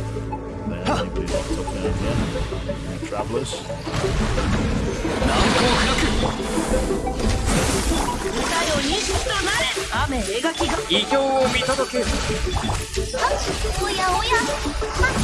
Huh. Travelers. だと雨描きが異形を見届けるおやおや